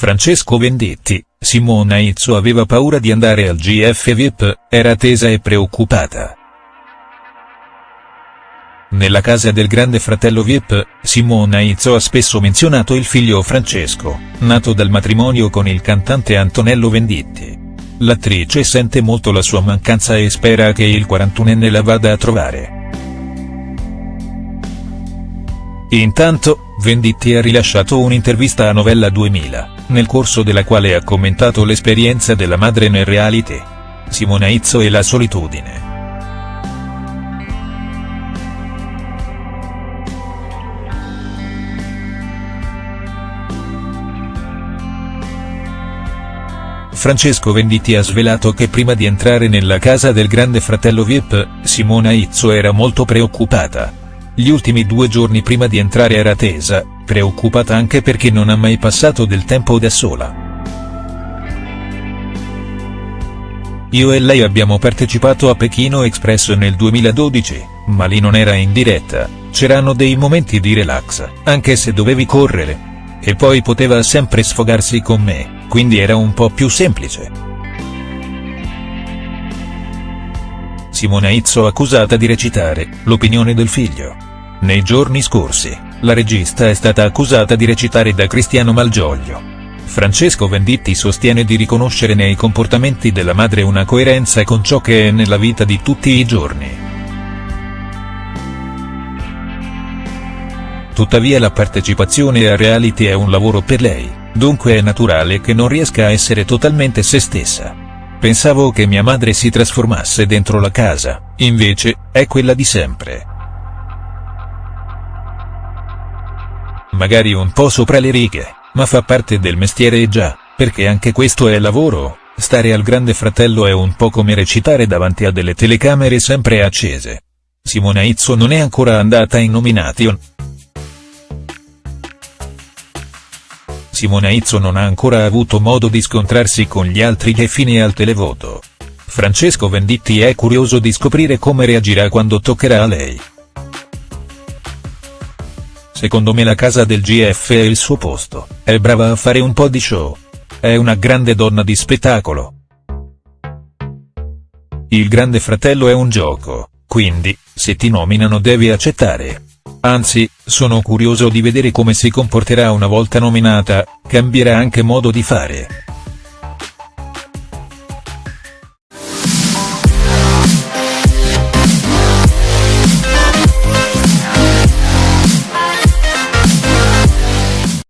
Francesco Venditti, Simona Izzo aveva paura di andare al GF VIP, era tesa e preoccupata. Nella casa del grande fratello VIP, Simona Izzo ha spesso menzionato il figlio Francesco, nato dal matrimonio con il cantante Antonello Venditti. L'attrice sente molto la sua mancanza e spera che il 41enne la vada a trovare. Intanto, Venditti ha rilasciato un'intervista a Novella 2000, nel corso della quale ha commentato l'esperienza della madre nel reality. Simona Izzo e la solitudine. Francesco Venditti ha svelato che prima di entrare nella casa del grande fratello Vip, Simona Izzo era molto preoccupata. Gli ultimi due giorni prima di entrare era tesa, preoccupata anche perché non ha mai passato del tempo da sola. Io e lei abbiamo partecipato a Pechino Express nel 2012, ma lì non era in diretta, c'erano dei momenti di relax, anche se dovevi correre. E poi poteva sempre sfogarsi con me, quindi era un po' più semplice. Simona Izzo accusata di recitare, l'opinione del figlio. Nei giorni scorsi, la regista è stata accusata di recitare da Cristiano Malgioglio. Francesco Venditti sostiene di riconoscere nei comportamenti della madre una coerenza con ciò che è nella vita di tutti i giorni. Tuttavia la partecipazione a reality è un lavoro per lei, dunque è naturale che non riesca a essere totalmente se stessa. Pensavo che mia madre si trasformasse dentro la casa, invece, è quella di sempre. Magari un po' sopra le righe, ma fa parte del mestiere e già, perché anche questo è lavoro, stare al grande fratello è un po' come recitare davanti a delle telecamere sempre accese. Simona Izzo non è ancora andata in nomination. Simona Izzo non ha ancora avuto modo di scontrarsi con gli altri che fine al televoto. Francesco Venditti è curioso di scoprire come reagirà quando toccherà a lei. Secondo me la casa del GF è il suo posto, è brava a fare un po' di show. È una grande donna di spettacolo. Il grande fratello è un gioco, quindi, se ti nominano devi accettare. Anzi, sono curioso di vedere come si comporterà una volta nominata, cambierà anche modo di fare.